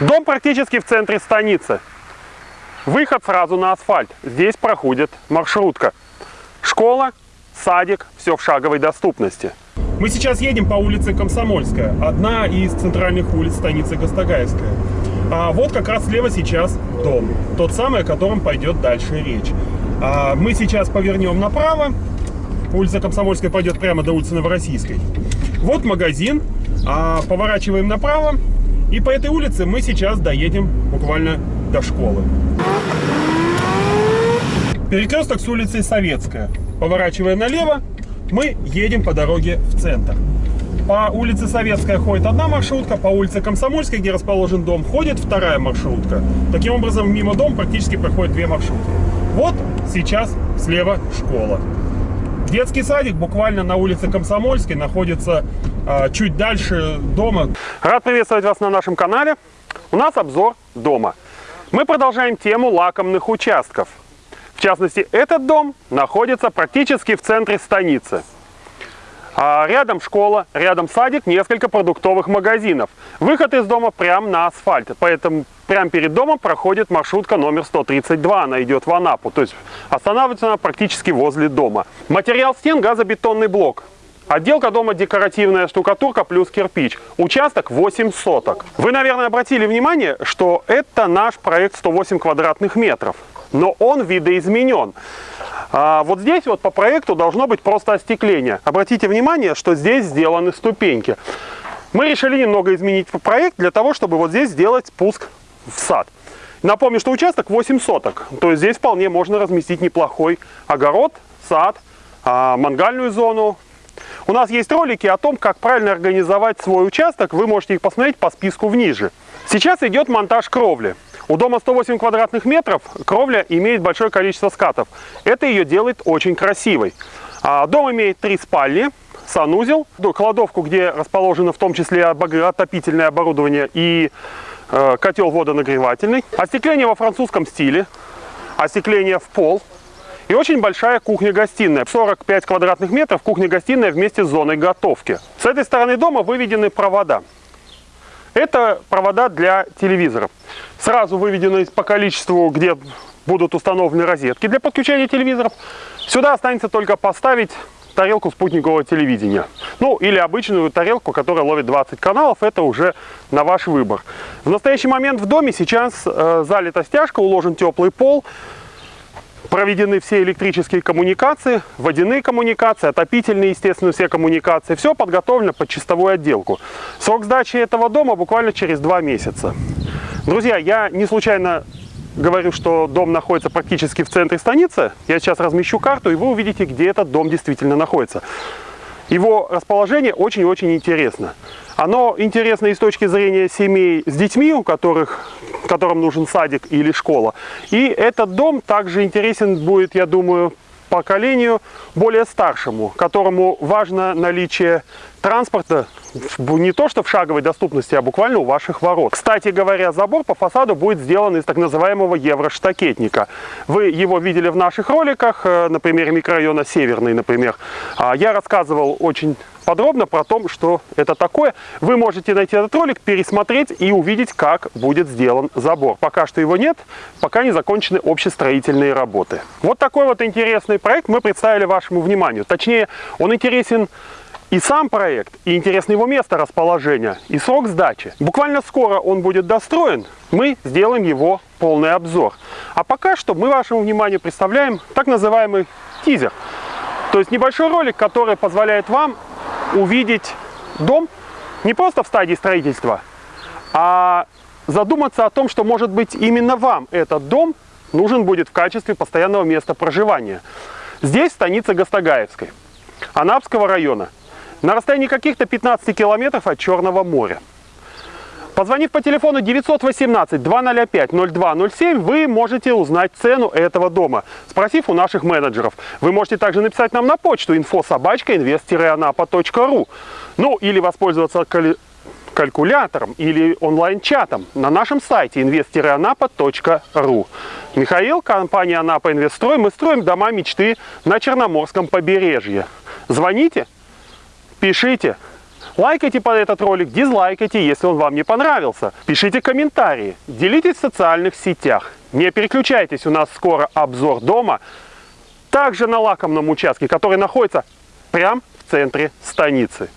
Дом практически в центре станицы. Выход сразу на асфальт. Здесь проходит маршрутка. Школа, садик, все в шаговой доступности. Мы сейчас едем по улице Комсомольская, одна из центральных улиц станицы Гастагаевская. А вот как раз слева сейчас дом, тот самый, о котором пойдет дальше речь. А мы сейчас повернем направо, улица Комсомольская пойдет прямо до улицы Новороссийской. Вот магазин, а поворачиваем направо, и по этой улице мы сейчас доедем буквально до школы. Перекресток с улицей Советская. Поворачивая налево, мы едем по дороге в центр. По улице Советская ходит одна маршрутка, по улице Комсомольской, где расположен дом, ходит вторая маршрутка. Таким образом, мимо дома практически проходят две маршрутки. Вот сейчас слева школа. Детский садик буквально на улице Комсомольской находится а, чуть дальше дома. Рад приветствовать вас на нашем канале. У нас обзор дома. Мы продолжаем тему лакомных участков. В частности, этот дом находится практически в центре станицы. А рядом школа, рядом садик, несколько продуктовых магазинов. Выход из дома прямо на асфальт. Поэтому прямо перед домом проходит маршрутка номер 132. Она идет в Анапу. То есть останавливается она практически возле дома. Материал стен газобетонный блок. Отделка дома декоративная штукатурка плюс кирпич. Участок 8 соток. Вы, наверное, обратили внимание, что это наш проект 108 квадратных метров но он видоизменен. А вот здесь вот по проекту должно быть просто остекление. Обратите внимание, что здесь сделаны ступеньки. Мы решили немного изменить проект для того, чтобы вот здесь сделать спуск в сад. Напомню, что участок 8 соток, то есть здесь вполне можно разместить неплохой огород, сад, а, мангальную зону. У нас есть ролики о том, как правильно организовать свой участок, вы можете их посмотреть по списку вниже. Сейчас идет монтаж кровли. У дома 108 квадратных метров кровля имеет большое количество скатов. Это ее делает очень красивой. А, дом имеет три спальни, санузел, кладовку, где расположено в том числе отопительное оборудование и котел водонагревательный. Остекление во французском стиле, остекление в пол. И очень большая кухня-гостиная. 45 квадратных метров кухня-гостиная вместе с зоной готовки. С этой стороны дома выведены провода. Это провода для телевизоров. Сразу выведены по количеству, где будут установлены розетки для подключения телевизоров. Сюда останется только поставить тарелку спутникового телевидения. Ну, или обычную тарелку, которая ловит 20 каналов, это уже на ваш выбор. В настоящий момент в доме сейчас э, залита стяжка, уложен теплый пол проведены все электрические коммуникации, водяные коммуникации, отопительные, естественно, все коммуникации. Все подготовлено под чистовую отделку. Срок сдачи этого дома буквально через два месяца. Друзья, я не случайно говорю, что дом находится практически в центре станицы. Я сейчас размещу карту, и вы увидите, где этот дом действительно находится. Его расположение очень-очень интересно. Оно интересно и с точки зрения семей с детьми, у которых, которым нужен садик или школа. И этот дом также интересен будет, я думаю, поколению более старшему, которому важно наличие транспорта не то что в шаговой доступности, а буквально у ваших ворот. Кстати говоря, забор по фасаду будет сделан из так называемого евроштакетника. Вы его видели в наших роликах, э, на примере микрорайона Северный, например. А, я рассказывал очень подробно про то, что это такое. Вы можете найти этот ролик, пересмотреть и увидеть, как будет сделан забор. Пока что его нет, пока не закончены общестроительные работы. Вот такой вот интересный проект мы представили вашему вниманию. Точнее, он интересен и сам проект, и интересно его место расположения, и срок сдачи. Буквально скоро он будет достроен, мы сделаем его полный обзор. А пока что мы вашему вниманию представляем так называемый тизер. То есть небольшой ролик, который позволяет вам увидеть дом не просто в стадии строительства, а задуматься о том, что может быть именно вам этот дом нужен будет в качестве постоянного места проживания. Здесь станица Гастагаевской, Анапского района – на расстоянии каких-то 15 километров от Черного моря. Позвонив по телефону 918-205-0207, вы можете узнать цену этого дома, спросив у наших менеджеров. Вы можете также написать нам на почту info-invest-anapa.ru Ну, или воспользоваться калькулятором или онлайн-чатом на нашем сайте invest-anapa.ru. Михаил, компания Анапа Инвестстрой. Мы строим дома мечты на Черноморском побережье. Звоните, пишите, Лайкайте под этот ролик, дизлайкайте, если он вам не понравился. Пишите комментарии, делитесь в социальных сетях. Не переключайтесь, у нас скоро обзор дома. Также на лакомном участке, который находится прямо в центре станицы.